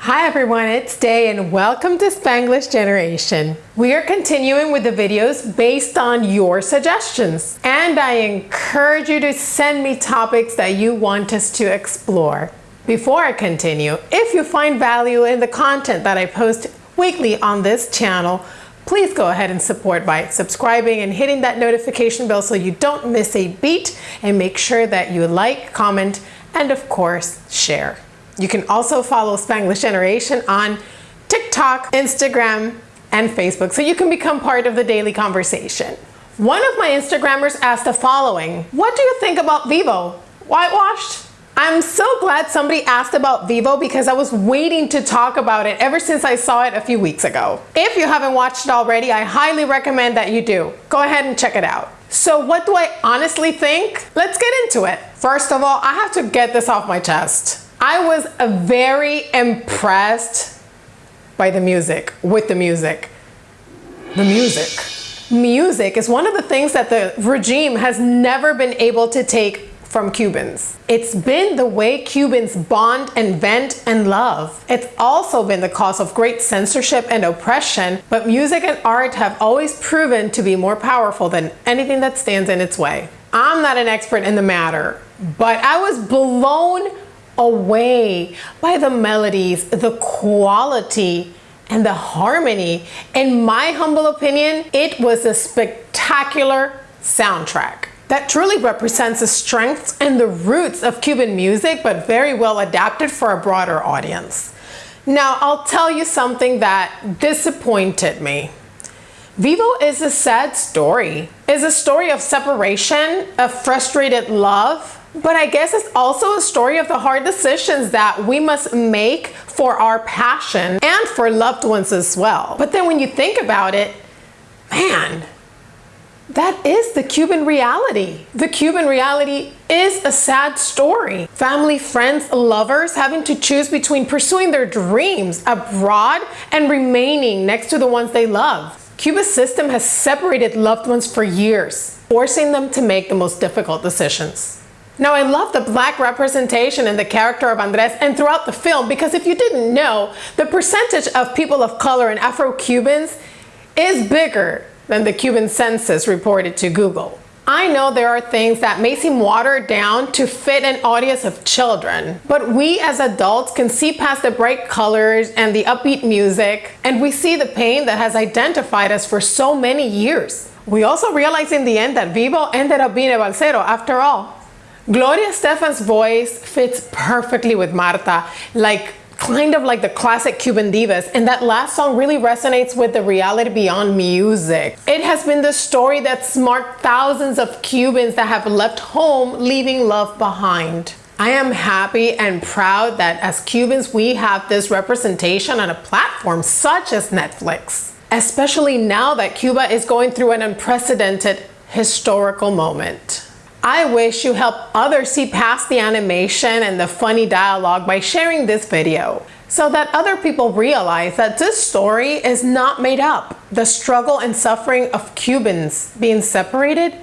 Hi everyone, it's Day and welcome to Spanglish Generation. We are continuing with the videos based on your suggestions and I encourage you to send me topics that you want us to explore. Before I continue, if you find value in the content that I post weekly on this channel, please go ahead and support by subscribing and hitting that notification bell so you don't miss a beat and make sure that you like, comment, and of course, share. You can also follow Spanglish Generation on TikTok, Instagram, and Facebook so you can become part of the daily conversation. One of my Instagrammers asked the following, what do you think about Vivo? Whitewashed? I'm so glad somebody asked about Vivo because I was waiting to talk about it ever since I saw it a few weeks ago. If you haven't watched it already, I highly recommend that you do. Go ahead and check it out. So what do I honestly think? Let's get into it. First of all, I have to get this off my chest. I was very impressed by the music, with the music. The music. Music is one of the things that the regime has never been able to take from Cubans. It's been the way Cubans bond and vent and love. It's also been the cause of great censorship and oppression, but music and art have always proven to be more powerful than anything that stands in its way. I'm not an expert in the matter, but I was blown away by the melodies, the quality, and the harmony. In my humble opinion, it was a spectacular soundtrack that truly represents the strengths and the roots of Cuban music, but very well adapted for a broader audience. Now, I'll tell you something that disappointed me. Vivo is a sad story. It's a story of separation, of frustrated love, but I guess it's also a story of the hard decisions that we must make for our passion and for loved ones as well. But then when you think about it, man, that is the Cuban reality. The Cuban reality is a sad story. Family, friends, lovers having to choose between pursuing their dreams abroad and remaining next to the ones they love. Cuba's system has separated loved ones for years, forcing them to make the most difficult decisions. Now I love the black representation in the character of Andres and throughout the film because if you didn't know, the percentage of people of color and Afro-Cubans is bigger than the Cuban census reported to Google. I know there are things that may seem watered down to fit an audience of children, but we as adults can see past the bright colors and the upbeat music, and we see the pain that has identified us for so many years. We also realize in the end that Vivo ended up being a balsero after all. Gloria Estefan's voice fits perfectly with Marta, like kind of like the classic Cuban divas, and that last song really resonates with the reality beyond music. It has been the story that's marked thousands of Cubans that have left home leaving love behind. I am happy and proud that as Cubans we have this representation on a platform such as Netflix, especially now that Cuba is going through an unprecedented historical moment. I wish you help others see past the animation and the funny dialogue by sharing this video so that other people realize that this story is not made up. The struggle and suffering of Cubans being separated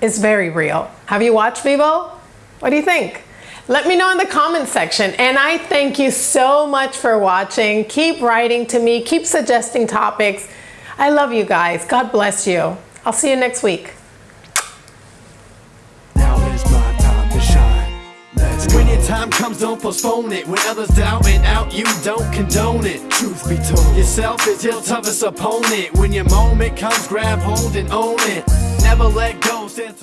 is very real. Have you watched Vivo? What do you think? Let me know in the comment section and I thank you so much for watching. Keep writing to me, keep suggesting topics. I love you guys. God bless you. I'll see you next week. Time comes, don't postpone it. When others doubt it out, you don't condone it. Truth be told, yourself is your toughest opponent. When your moment comes, grab hold and own it. Never let go, stand.